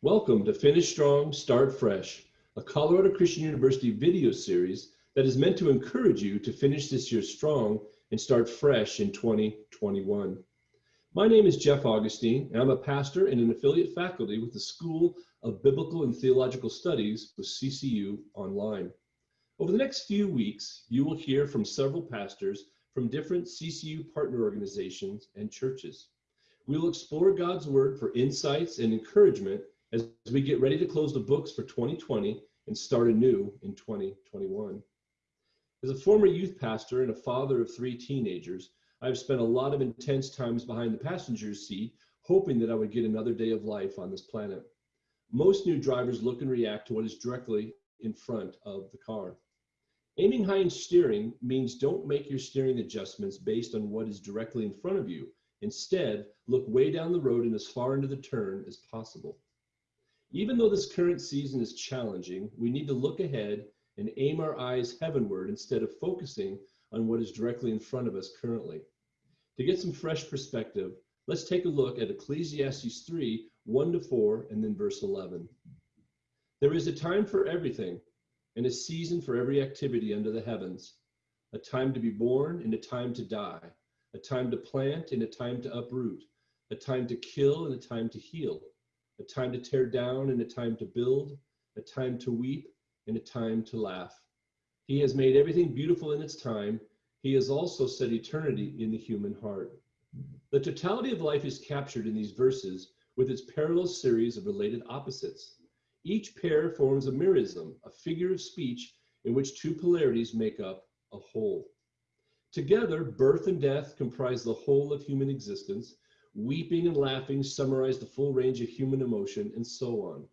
Welcome to Finish Strong, Start Fresh, a Colorado Christian University video series that is meant to encourage you to finish this year strong and start fresh in 2021. My name is Jeff Augustine, and I'm a pastor and an affiliate faculty with the School of Biblical and Theological Studies with CCU Online. Over the next few weeks, you will hear from several pastors from different CCU partner organizations and churches. We will explore God's Word for insights and encouragement as we get ready to close the books for 2020 and start anew in 2021. As a former youth pastor and a father of three teenagers, I've spent a lot of intense times behind the passenger's seat, hoping that I would get another day of life on this planet. Most new drivers look and react to what is directly in front of the car. Aiming high in steering means don't make your steering adjustments based on what is directly in front of you. Instead, look way down the road and as far into the turn as possible. Even though this current season is challenging, we need to look ahead and aim our eyes heavenward instead of focusing on what is directly in front of us currently. To get some fresh perspective, let's take a look at Ecclesiastes 3 1 to 4, and then verse 11. There is a time for everything, and a season for every activity under the heavens, a time to be born and a time to die, a time to plant and a time to uproot, a time to kill and a time to heal a time to tear down and a time to build, a time to weep and a time to laugh. He has made everything beautiful in its time. He has also set eternity in the human heart. The totality of life is captured in these verses with its parallel series of related opposites. Each pair forms a merism, a figure of speech in which two polarities make up a whole. Together, birth and death comprise the whole of human existence, Weeping and laughing summarize the full range of human emotion, and so on.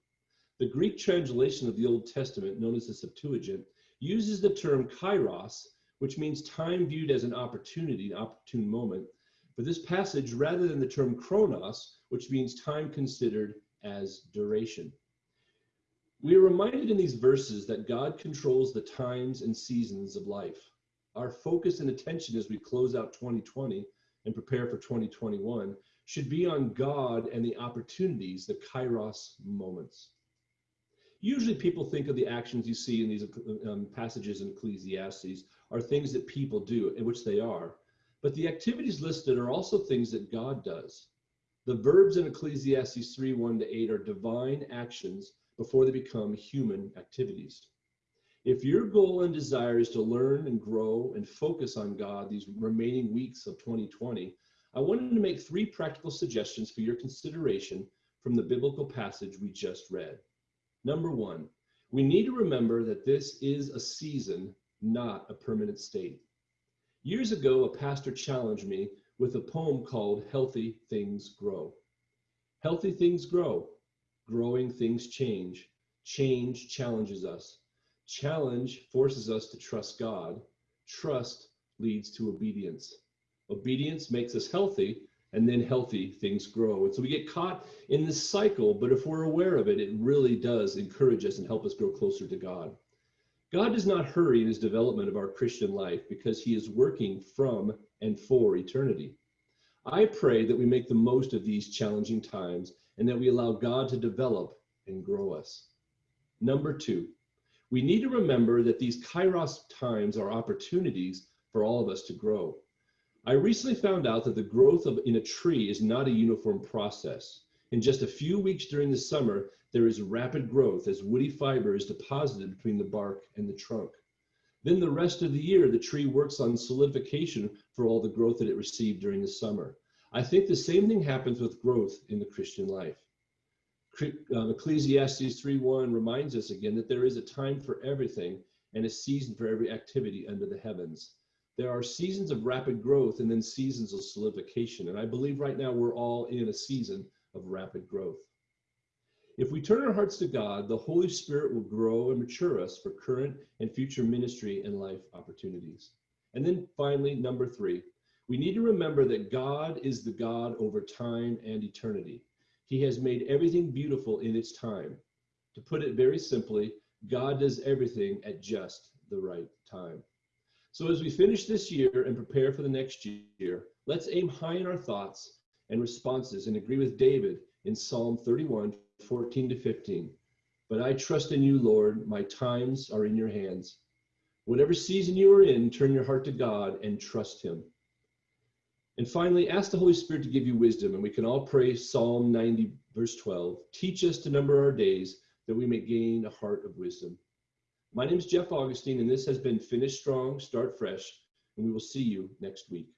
The Greek translation of the Old Testament, known as the Septuagint, uses the term kairos, which means time viewed as an opportunity, an opportune moment, for this passage rather than the term chronos, which means time considered as duration. We are reminded in these verses that God controls the times and seasons of life. Our focus and attention as we close out 2020 and prepare for 2021 should be on God and the opportunities, the kairos moments. Usually people think of the actions you see in these um, passages in Ecclesiastes are things that people do, in which they are. But the activities listed are also things that God does. The verbs in Ecclesiastes 3 1 to 8 are divine actions before they become human activities. If your goal and desire is to learn and grow and focus on God these remaining weeks of 2020, I wanted to make three practical suggestions for your consideration from the biblical passage we just read. Number one, we need to remember that this is a season, not a permanent state. Years ago, a pastor challenged me with a poem called Healthy Things Grow. Healthy things grow, growing things change. Change challenges us. Challenge forces us to trust God. Trust leads to obedience. Obedience makes us healthy, and then healthy things grow. And so we get caught in this cycle, but if we're aware of it, it really does encourage us and help us grow closer to God. God does not hurry in his development of our Christian life because he is working from and for eternity. I pray that we make the most of these challenging times and that we allow God to develop and grow us. Number two, we need to remember that these kairos times are opportunities for all of us to grow. I recently found out that the growth of in a tree is not a uniform process. In just a few weeks during the summer, there is rapid growth as woody fiber is deposited between the bark and the trunk. Then the rest of the year, the tree works on solidification for all the growth that it received during the summer. I think the same thing happens with growth in the Christian life. Um, Ecclesiastes 3.1 reminds us again that there is a time for everything and a season for every activity under the heavens there are seasons of rapid growth and then seasons of solidification. And I believe right now we're all in a season of rapid growth. If we turn our hearts to God, the Holy Spirit will grow and mature us for current and future ministry and life opportunities. And then finally, number three, we need to remember that God is the God over time and eternity. He has made everything beautiful in its time. To put it very simply, God does everything at just the right time. So as we finish this year and prepare for the next year, let's aim high in our thoughts and responses and agree with David in Psalm 31, 14 to 15. But I trust in you, Lord. My times are in your hands. Whatever season you are in, turn your heart to God and trust him. And finally, ask the Holy Spirit to give you wisdom. And we can all pray Psalm 90, verse 12. Teach us to number our days that we may gain a heart of wisdom. My name is Jeff Augustine, and this has been Finish Strong, Start Fresh, and we will see you next week.